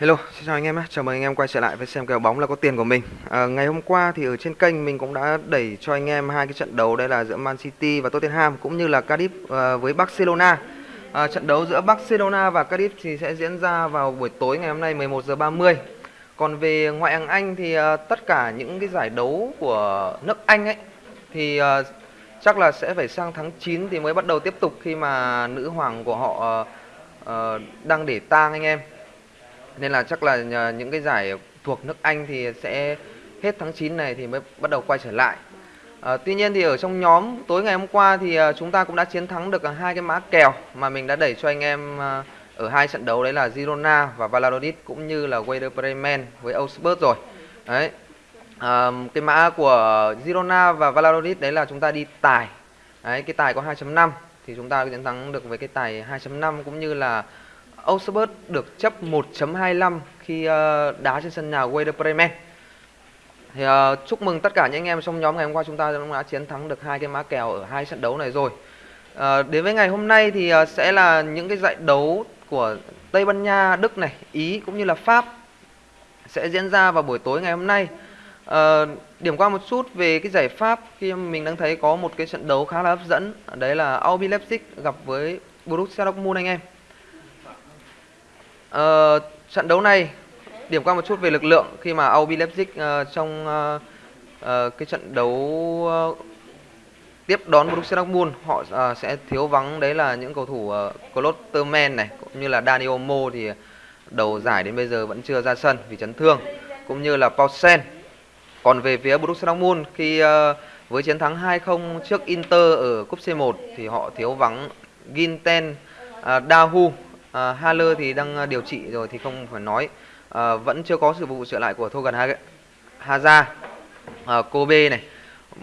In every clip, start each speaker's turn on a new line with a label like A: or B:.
A: Hello, xin chào anh em nhé. Chào mừng anh em quay trở lại với xem kèo bóng là có tiền của mình. À, ngày hôm qua thì ở trên kênh mình cũng đã đẩy cho anh em hai cái trận đấu đây là giữa Man City và Tottenham cũng như là Cardiff à, với Barcelona. À, trận đấu giữa Barcelona và Cardiff thì sẽ diễn ra vào buổi tối ngày hôm nay 11 giờ 30. Còn về ngoại hạng Anh thì à, tất cả những cái giải đấu của nước Anh ấy thì à, chắc là sẽ phải sang tháng 9 thì mới bắt đầu tiếp tục khi mà nữ hoàng của họ à, à, đang để tang anh em nên là chắc là những cái giải thuộc nước Anh thì sẽ hết tháng 9 này thì mới bắt đầu quay trở lại. À, tuy nhiên thì ở trong nhóm tối ngày hôm qua thì ờ, chúng ta cũng đã chiến thắng được ờ, hai cái mã kèo mà mình đã đẩy cho anh em ở hai trận đấu đấy là Girona và Valladolid cũng như là Werder Bremen với Augsburg rồi. Đấy. À, cái mã của Girona và Valladolid đấy là chúng ta đi tài. Đấy, cái tài có 2.5 thì chúng ta chiến thắng được với cái tài 2.5 cũng như là Augsburg được chấp 1.25 khi uh, đá trên sân nhà Werder Bremen. Thì uh, chúc mừng tất cả những anh em trong nhóm ngày hôm qua chúng ta đã chiến thắng được hai cái má kèo ở hai trận đấu này rồi. Uh, đến với ngày hôm nay thì uh, sẽ là những cái giải đấu của Tây Ban Nha, Đức này, Ý cũng như là Pháp sẽ diễn ra vào buổi tối ngày hôm nay. Uh, điểm qua một chút về cái giải Pháp khi mình đang thấy có một cái trận đấu khá là hấp dẫn, đấy là RB Leipzig gặp với Borussia Dortmund anh em. Uh, trận đấu này điểm qua một chút về lực lượng khi mà RB Leipzig uh, trong uh, uh, cái trận đấu uh, tiếp đón Borussia Dortmund họ uh, sẽ thiếu vắng đấy là những cầu thủ uh, Klotterman này cũng như là Dani Olmo thì đầu giải đến bây giờ vẫn chưa ra sân vì chấn thương cũng như là Paulsen. Còn về phía Borussia Dortmund khi uh, với chiến thắng 2-0 trước Inter ở cúp C1 thì họ thiếu vắng Ginten, uh, Dahu à, Haller thì đang à, điều trị rồi thì không phải nói. À, vẫn chưa có sự vụ trở lại của Thogan Haza à, Kobe này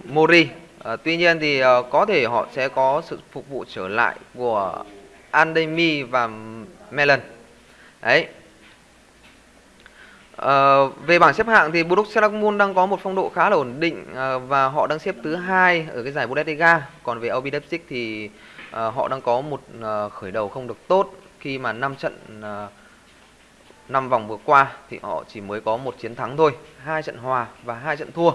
A: Mori. À, tuy nhiên thì à, có thể họ sẽ có sự phục vụ trở lại của Andemi và Melon đấy. À, về bảng xếp hạng thì Borussia Dortmund đang có một phong độ khá là ổn định à, và họ đang xếp thứ hai ở cái giải Bundesliga. Còn về RB Leipzig thì à, họ đang có một à, khởi đầu không được tốt khi mà 5 trận à, uh, 5 vòng vừa qua thì họ chỉ mới có một chiến thắng thôi, hai trận hòa và hai trận thua.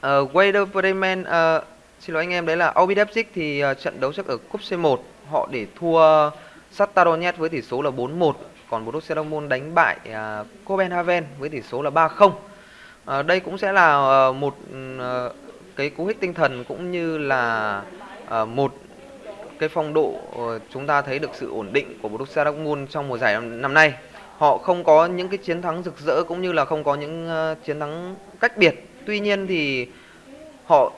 A: Ờ, uh, Werder Bremen uh, ờ, xin lỗi anh em đấy là RB Leipzig thì uh, trận đấu trước ở cúp C1 họ để thua Shakhtar Donetsk với tỷ số là 4-1, còn Borussia Dortmund đánh bại à, uh, Copenhagen với tỷ số là 3-0. Uh, đây cũng sẽ là uh, một uh, cái cú hích tinh thần cũng như là uh, một cái phong độ ờ, chúng ta thấy được sự ổn định của Borussia Dortmund trong mùa giải năm nay. Họ không có những cái chiến thắng rực rỡ cũng như là không có những ờ, chiến thắng cách biệt. Tuy nhiên thì họ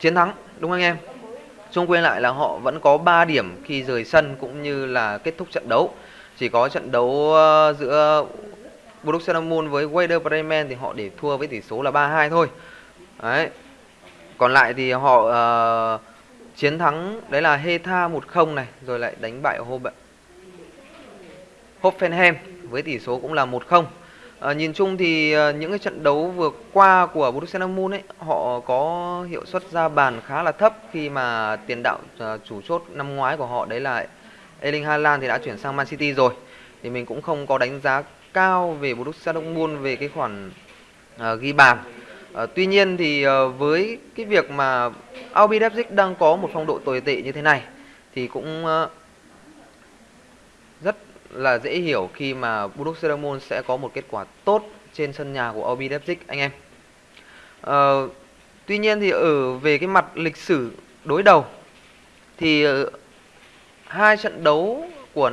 A: chiến thắng đúng không anh em? Chung quên lại là họ vẫn có 3 điểm khi rời sân cũng như là kết thúc trận đấu. Chỉ có trận đấu ờ, giữa Borussia Dortmund với Werder Bremen thì họ để thua với tỷ số là 3-2 thôi. Đấy. Còn lại thì họ uh, chiến thắng đấy là Hetha 1-0 này rồi lại đánh bại Hoffenheim với tỷ số cũng là 1-0 à, ờ, nhìn chung thì à, những cái trận đấu vừa qua của Borussia Dortmund ấy họ có hiệu suất ra bàn khá là thấp khi mà tiền đạo à, chủ chốt năm ngoái của họ đấy là Erling Haaland thì đã chuyển sang Man City rồi. Thì mình cũng không có đánh giá cao về Borussia Dortmund về cái khoản uh, ghi bàn. À, tuy nhiên thì à, với cái việc mà Albi Leipzig đang có một phong độ tồi tệ như thế này thì cũng à, rất là dễ hiểu khi mà Borussia Dortmund sẽ có một kết quả tốt trên sân nhà của Albi Leipzig anh em. À, tuy nhiên thì ở về cái mặt lịch sử đối đầu thì hai trận đấu của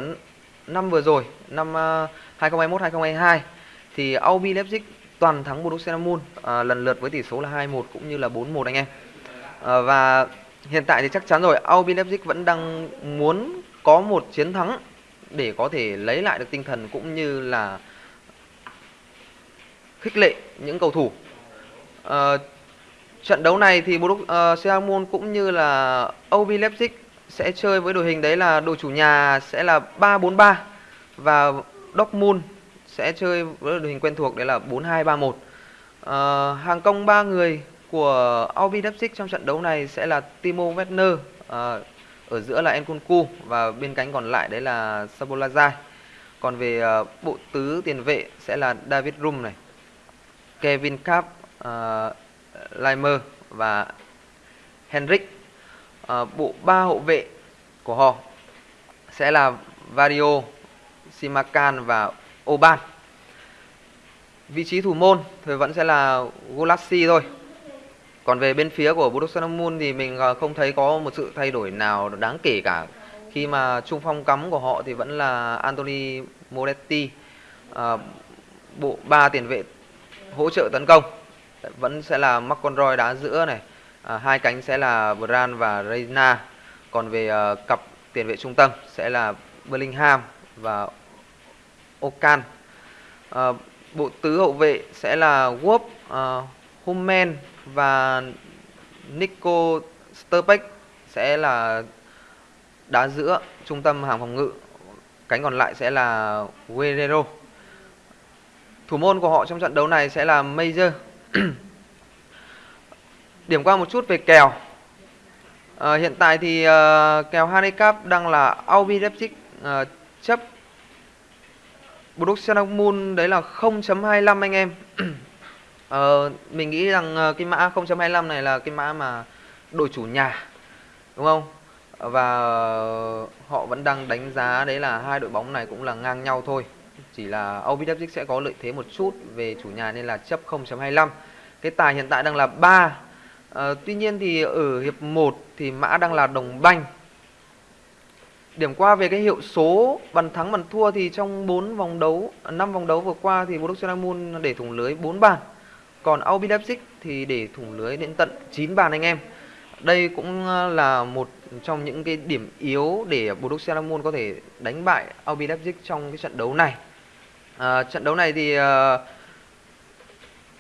A: năm vừa rồi, năm 2021 2022 thì Albi Leipzig toàn thắng Borussia Dortmund à, lần lượt với tỷ số là 2-1 cũng như là 4-1 anh em. À, và hiện tại thì chắc chắn rồi Albin Leipzig vẫn đang muốn có một chiến thắng để có thể lấy lại được tinh thần cũng như là khích lệ những cầu thủ. À, trận đấu này thì Borussia à, Dortmund cũng như là RB Leipzig sẽ chơi với đội hình đấy là đội chủ nhà sẽ là 3-4-3 và Dortmund sẽ chơi với đội hình quen thuộc đấy là 4-2-3-1. À, ờ, hàng công ba người của RB Leipzig trong trận đấu này sẽ là Timo Werner à, ở giữa là Nkunku và bên cánh còn lại đấy là Sabolazai. còn về uh, bộ tứ tiền vệ sẽ là David Rum này Kevin Kapp uh, Limer và Henrik uh, bộ ba hậu vệ của họ sẽ là Vario Simakan và Oban vị trí thủ môn thì vẫn sẽ là Gulassi thôi. Còn về bên phía của Borussia Dortmund thì mình ờ, không thấy có một sự thay đổi nào đáng kể cả. Khi mà trung phong cắm của họ thì vẫn là Anthony Moretti à, bộ ba tiền vệ hỗ trợ tấn công. Vẫn sẽ là McConroy đá giữa này à, hai cánh sẽ là Brand và Reina. Còn về uh, cặp tiền vệ trung tâm sẽ là Bellingham và Okan. À, bộ tứ hậu vệ sẽ là Wop, ờ, uh, Humen và Nico Sterbeck sẽ là đá giữa trung tâm hàng phòng ngự. Cánh còn lại sẽ là Guerrero. Thủ môn của họ trong trận đấu này sẽ là Major. Điểm qua một chút về kèo. À, hiện tại thì uh, kèo handicap đang là Albi Leipzig uh, chấp Borussia Dortmund đấy là 0.25 anh em. Ờ, mình nghĩ rằng ờ, cái mã 0.25 này là cái mã mà đội chủ nhà đúng không? Và họ vẫn đang đánh giá đấy là hai đội bóng này cũng là ngang nhau thôi. Chỉ là RB sẽ có lợi thế một chút về chủ nhà nên là chấp 0.25 cái tài hiện tại đang là 3 ờ, tuy nhiên thì ở hiệp 1 thì mã đang là đồng banh điểm qua về cái hiệu số bàn thắng bàn thua thì trong 4 vòng đấu 5 vòng đấu vừa qua thì Borussia Dortmund để thủng lưới 4 bàn còn RB Leipzig thì để thủng lưới đến tận 9 bàn anh em đây cũng ờ, là một trong những cái điểm yếu để Borussia Dortmund có thể đánh bại RB Leipzig trong cái trận đấu này. À, trận đấu này thì uh,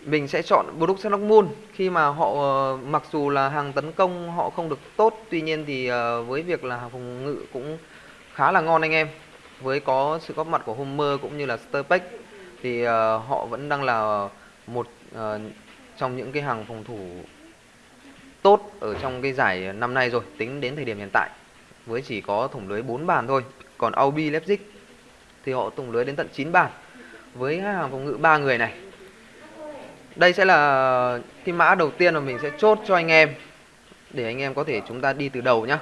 A: mình sẽ chọn Borussia Moon. Khi mà họ ờ, mặc dù là hàng tấn công họ không được tốt, tuy nhiên thì ờ, với việc là hàng phòng ngự cũng khá là ngon anh em. Với có sự góp mặt của Homer cũng như là Sterpek thì ờ, họ vẫn đang là một trong những cái hàng phòng thủ tốt ở trong cái giải năm nay rồi tính đến thời điểm hiện tại. Với chỉ có thủng lưới 4 bàn thôi còn Aubi Leipzig thì họ thủng lưới đến tận 9 bàn. Với hàng phòng ngự ba người này đây sẽ là cái mã đầu tiên mà mình sẽ chốt cho anh em để anh em có thể chúng ta đi từ đầu nhá.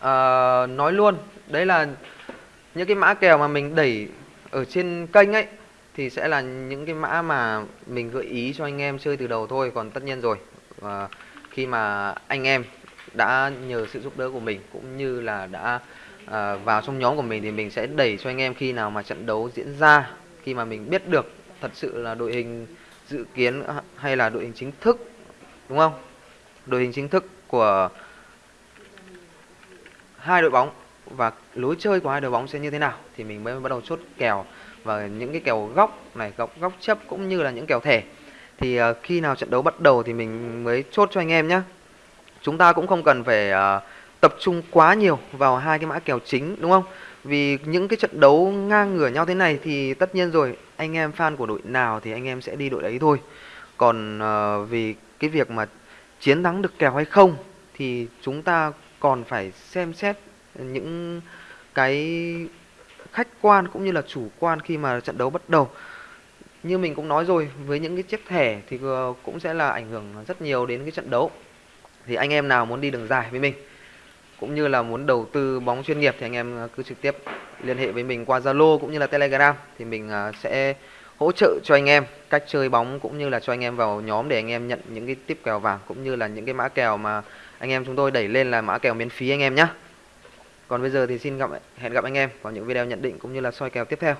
A: À, nói luôn đấy là những cái mã kèo mà mình đẩy ở trên kênh ấy thì sẽ là những cái mã mà mình gợi ý cho anh em chơi từ đầu thôi còn tất nhiên rồi. À, khi mà anh em đã nhờ sự giúp đỡ của mình cũng như là đã à, vào trong nhóm của mình thì mình sẽ đẩy cho anh em khi nào mà trận đấu diễn ra khi mà mình biết được thật sự là đội hình dự kiến ờ, hay là đội hình chính thức đúng không? Đội hình chính thức của hai đội bóng và lối chơi của hai đội bóng sẽ như thế nào thì mình mới bắt đầu chốt kèo. Và những cái kèo góc này góc góc chấp cũng như là những kèo thẻ. Thì uh, khi nào trận đấu bắt đầu thì mình mới chốt cho anh em nhé chúng ta cũng không cần phải uh, tập trung quá nhiều vào hai cái mã kèo chính đúng không? Vì những cái trận đấu ngang ngửa nhau thế này thì tất nhiên rồi anh em fan của đội nào thì anh em sẽ đi đội đấy thôi. Còn uh, vì cái việc mà chiến thắng được kèo hay không thì chúng ta còn phải xem xét những cái khách quan cũng như là chủ quan khi mà trận đấu bắt đầu. Như mình cũng nói rồi với những cái chiếc thẻ thì ờ, cũng sẽ là ảnh hưởng rất nhiều đến cái trận đấu. Thì anh em nào muốn đi đường dài với mình cũng như là muốn đầu tư bóng chuyên nghiệp thì anh em à, cứ trực tiếp liên hệ với mình qua Zalo cũng như là Telegram thì mình à, sẽ hỗ trợ cho anh em cách chơi bóng cũng như là cho anh em vào nhóm để anh em nhận những cái tiếp kèo vàng cũng như là những cái mã kèo mà anh em chúng tôi đẩy lên là mã kèo miễn phí anh em nhé. Còn bây giờ thì xin gặp, hẹn gặp anh em vào những video nhận định cũng như là soi kèo tiếp theo.